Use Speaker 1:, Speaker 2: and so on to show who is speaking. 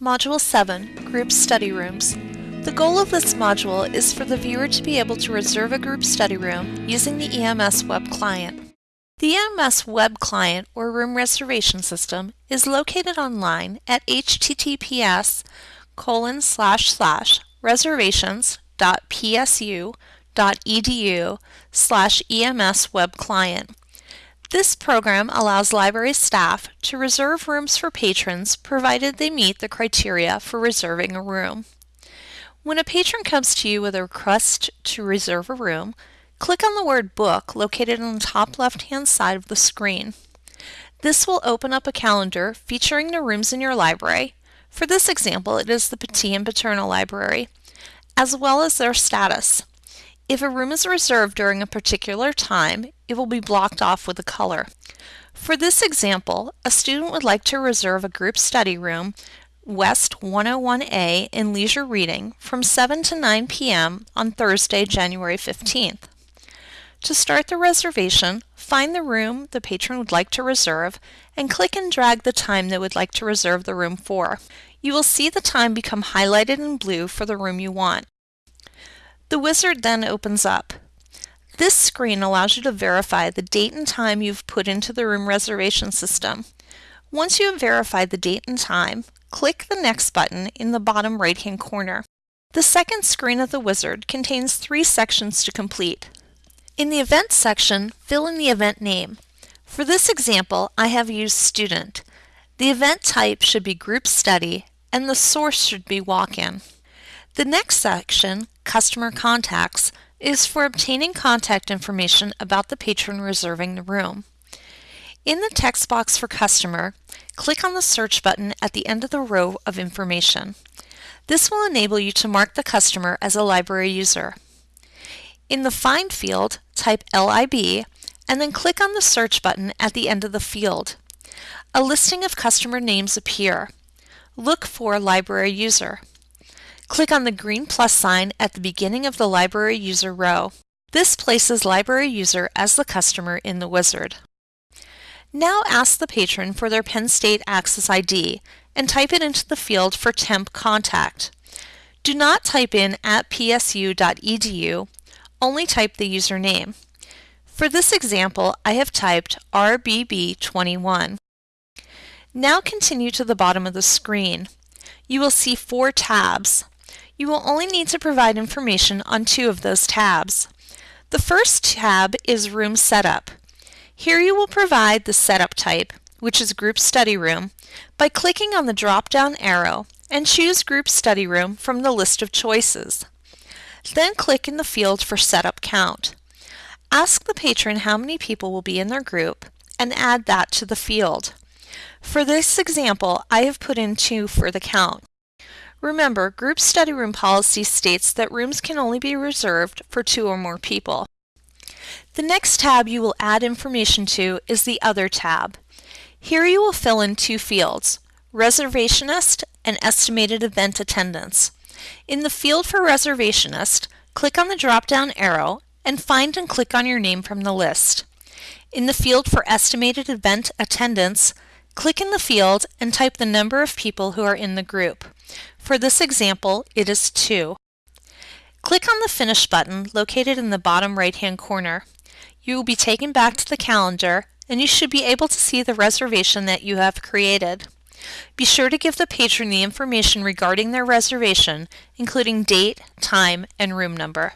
Speaker 1: Module 7, Group Study Rooms. The goal of this module is for the viewer to be able to reserve a group study room using the EMS web client. The EMS web client or room reservation system is located online at https colon slash slash reservations.psu.edu slash EMS web client. This program allows library staff to reserve rooms for patrons provided they meet the criteria for reserving a room. When a patron comes to you with a request to reserve a room, click on the word Book located on the top left-hand side of the screen. This will open up a calendar featuring the rooms in your library. For this example, it is the Pattee and Paterno Library, as well as their status. If a room is reserved during a particular time, it will be blocked off with a color. For this example, a student would like to reserve a group study room, West 101A in Leisure Reading from 7 to 9 p.m. on Thursday, January 15th. To start the reservation, find the room the patron would like to reserve and click and drag the time they would like to reserve the room for. You will see the time become highlighted in blue for the room you want. The wizard then opens up. This screen allows you to verify the date and time you've put into the room reservation system. Once you have verified the date and time, click the Next button in the bottom right-hand corner. The second screen of the wizard contains three sections to complete. In the Event section, fill in the event name. For this example, I have used Student. The event type should be Group Study, and the source should be Walk-In. The next section, Customer Contacts, is for obtaining contact information about the patron reserving the room. In the text box for Customer, click on the Search button at the end of the row of information. This will enable you to mark the customer as a library user. In the Find field, type LIB and then click on the Search button at the end of the field. A listing of customer names appear. Look for Library User. Click on the green plus sign at the beginning of the Library User row. This places Library User as the customer in the wizard. Now ask the patron for their Penn State Access ID and type it into the field for temp contact. Do not type in at psu.edu, only type the username. For this example, I have typed RBB21. Now continue to the bottom of the screen. You will see four tabs. You will only need to provide information on two of those tabs. The first tab is Room Setup. Here you will provide the setup type, which is Group Study Room, by clicking on the drop-down arrow and choose Group Study Room from the list of choices. Then click in the field for Setup Count. Ask the patron how many people will be in their group and add that to the field. For this example, I have put in two for the count. Remember, group study room policy states that rooms can only be reserved for two or more people. The next tab you will add information to is the Other tab. Here you will fill in two fields, Reservationist and Estimated Event Attendance. In the field for Reservationist, click on the drop-down arrow and find and click on your name from the list. In the field for Estimated Event Attendance, click in the field and type the number of people who are in the group. For this example, it is 2. Click on the Finish button located in the bottom right-hand corner. You will be taken back to the calendar and you should be able to see the reservation that you have created. Be sure to give the patron the information regarding their reservation, including date, time, and room number.